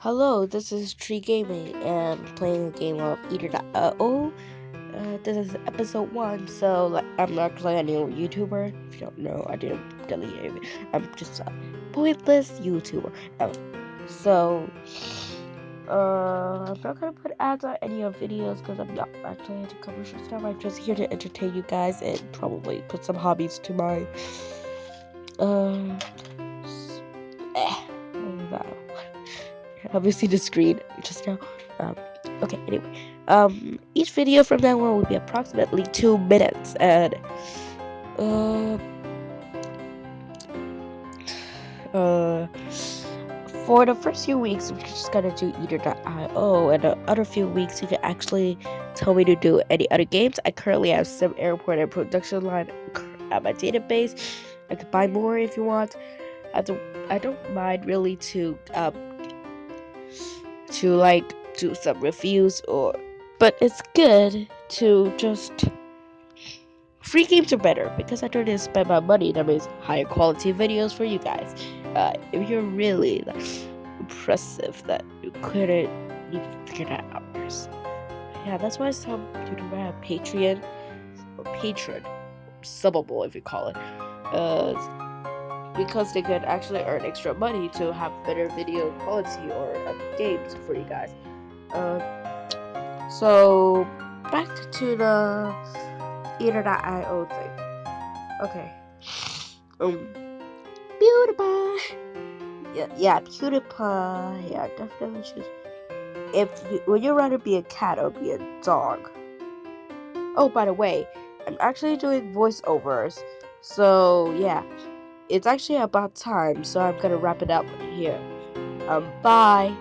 Hello, this is Tree Gaming and playing a game of Either.io. Uh, this is episode one, so like, I'm not actually a new YouTuber. If you don't know, I didn't delete it. I'm just a pointless YouTuber. Um, so, uh, I'm not gonna put ads on any of videos because I'm not actually into commercial stuff. I'm just here to entertain you guys and probably put some hobbies to my, uh, obviously the screen just now. Um, okay, anyway. Um, each video from now on will be approximately two minutes, and uh, uh, for the first few weeks, we're just gonna do Either.io, and the other few weeks, you can actually tell me to do any other games. I currently have some airport and production line at my database. I could buy more if you want. I don't, I don't mind really to um, to like do some reviews or but it's good to just free games are better because I don't need to spend my money that means higher quality videos for you guys. Uh, if you're really like, impressive that you couldn't even figure that out yourself. Yeah that's why some YouTube have Patreon or Patron subbable if you call it. Uh because they could actually earn extra money to have better video quality or uh, games for you guys. Uh, so back to the Either.io thing. Okay. Um, PewDiePie. Yeah, yeah, PewDiePie. Yeah, definitely choose. If you, would you rather be a cat or be a dog? Oh, by the way, I'm actually doing voiceovers. So yeah, it's actually about time, so I'm gonna wrap it up here. Um, bye.